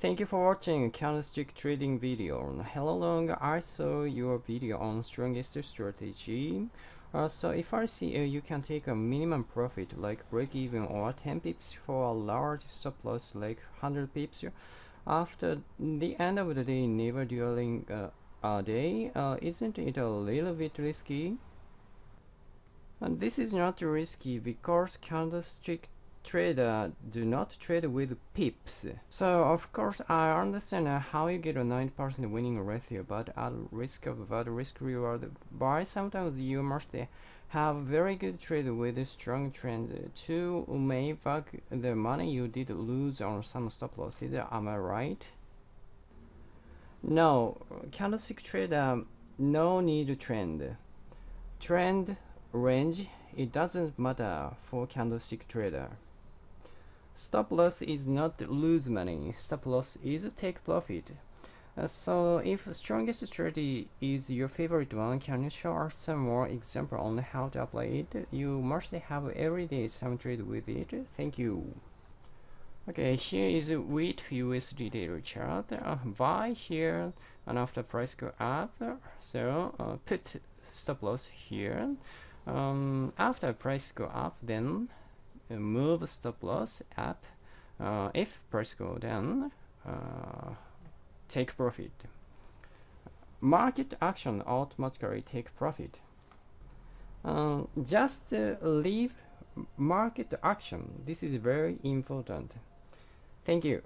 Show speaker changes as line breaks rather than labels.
Thank you for watching candlestick trading video. Hello long, I saw your video on strongest strategy. Uh, so if I see uh, you can take a minimum profit like break even or 10 pips for a large stop loss like 100 pips after the end of the day never during uh, a day uh, isn't it a little bit risky and this is not risky because candlestick trader uh, do not trade with pips. So of course I understand uh, how you get a 90% winning ratio but at risk of bad risk reward but sometimes you must have very good trade with a strong trend to make back the money you did lose on some stop losses. Am I right? No, candlestick trader um, no need to trend. Trend range it doesn't matter for candlestick trader. Stop loss is not lose money. Stop loss is take profit. Uh, so if strongest strategy is your favorite one, can you show us some more example on how to apply it? You must have every day some trade with it. Thank you. Okay, here is wheat USD daily chart. Uh, buy here and after price go up. So uh, put stop loss here. Um, after price go up, then move stop loss up uh, if price go down uh, take profit. Market action automatically take profit. Uh, just leave market action. This is very important. Thank you